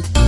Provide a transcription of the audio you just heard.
Paris.